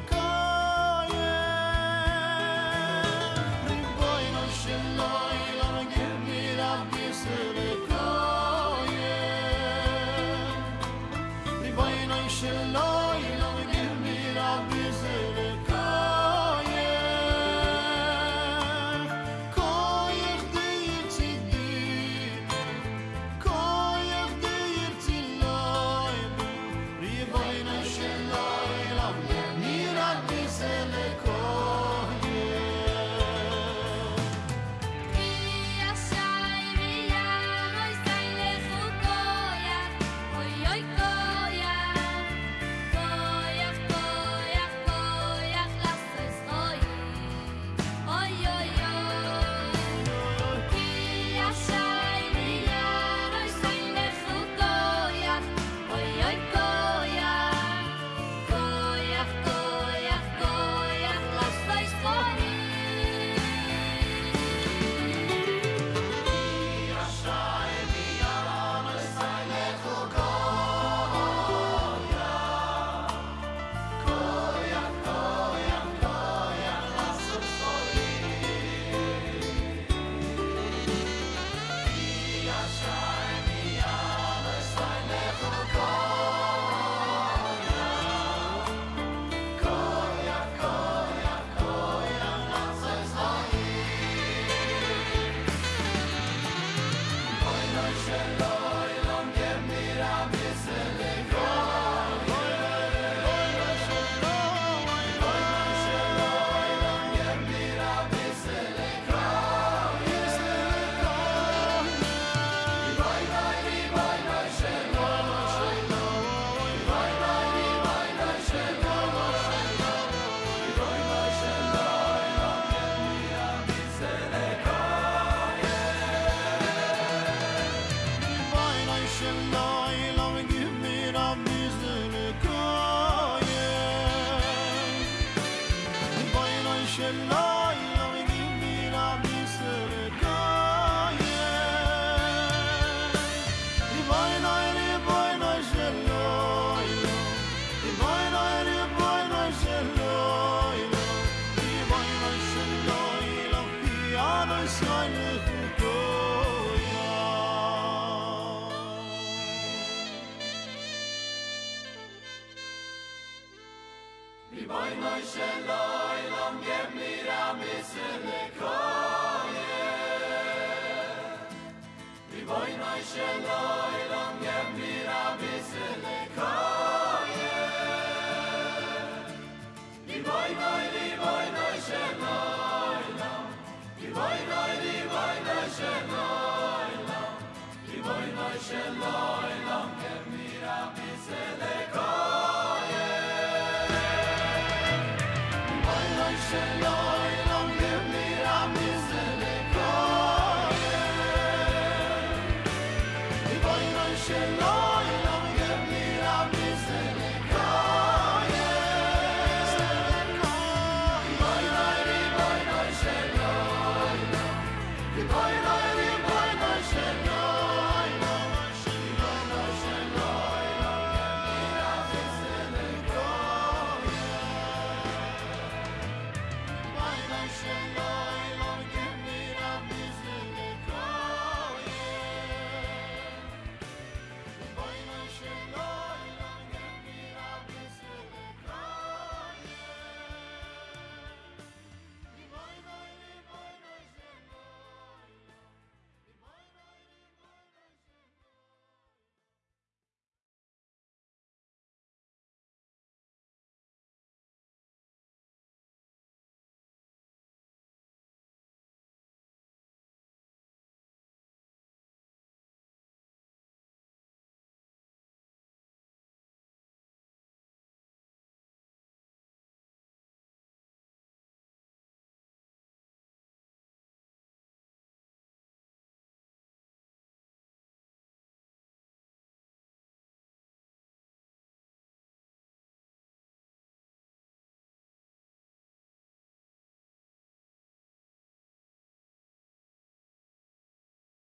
circle boy noy shloy lom gem mir a misen koye vi boy noy shloy